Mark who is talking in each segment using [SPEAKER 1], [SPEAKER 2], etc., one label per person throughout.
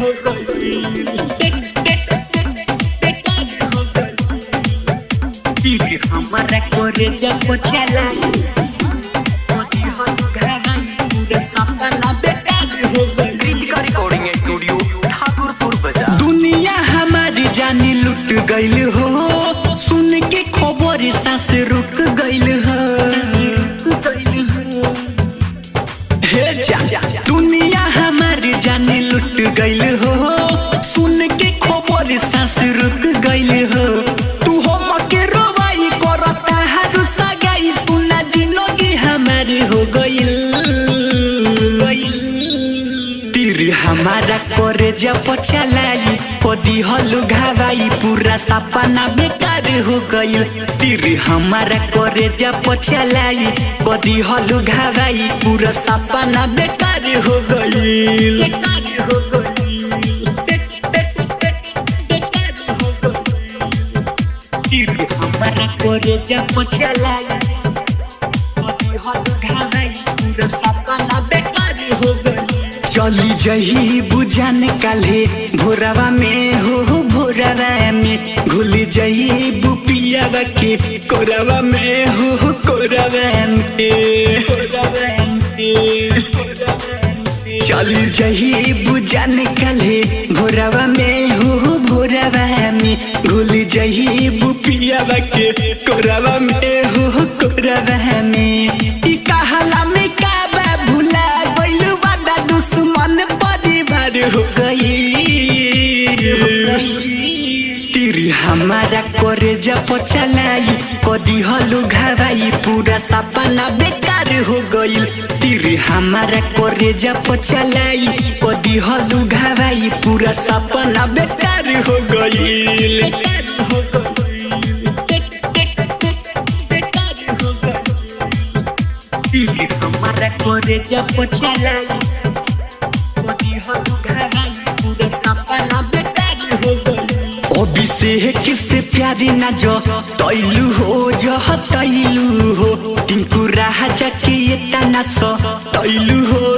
[SPEAKER 1] हो गई हमारा करे जब चला दुनिया हमारी जानी लुट गईल हो। सुन के खबर सांस रुक गईल हो। हे जा। गईल हो। सुन के खबर सांस रुक गईल हो। तू हो मके रोवाई करता, हारू सगाई सुना ज़िंदगी हमारी हो गईल तीर हमारा करे जब चलाई कदी हलु घावाई, पूरा सपना बेकार हो गईल तीर हमारा करे जब चलाई कदी हलु घावाई, पूरा सपना बेकार हो गईल तीर हमारा करे जब चलाई कदी हलु घावाई पूरा सपना बेकार हो गईल चली जही बुझान काले भोरवा में हो हो भोरवा में। घुल जही बुपियावा के कोरवा में हो हो कोरवा में। चली जही बुझान काले भोरवा में हो हो भोरवा में। घुल जही बुपियावा के कोरवा में हो कोरवा में। ई कहला में का बा भुला गइलु बादा दुश्मन परिवार हो गई। तीर हमारा करे जब चलाई, कदी हलु घावाई, पूरा सपना बेकार हो गईल तीर हमारा करे जब चलाई, कदी हलु घावाई, पूरा सपना बेकार हो गईल तीर हमारा करे जब चलाई कदी हलु घराई पूरे सपना बेकार हो गई अभिषेक से किससे प्यारी ना जो तैलू हो जो तैलू हो टिंकू राजा के ये तना सो तैलू हो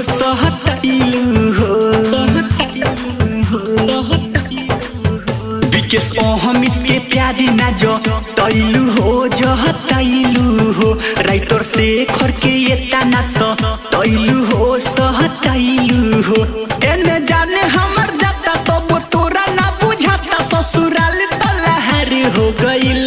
[SPEAKER 1] अहमित के प्यारी ना जो तैलू हो जो तैलू हो। राइटर से खर के ये तना सो तैलू हो सह तैलू हो। एने जाने हमर जाता तो वो तोरा ना बुझाता ससुराल तलहर हो गईल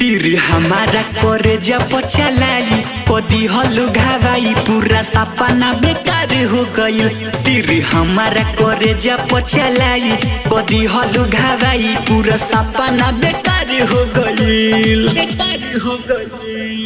[SPEAKER 1] तीर हमारा करे जब चलाई कदी हलु घावाई पूरा सपना बेकार हो गई। तिर हमारा करे जा पछलाई कदी हलु घावाई पूरा सपना बेकार हो गई। बेकार हो गईल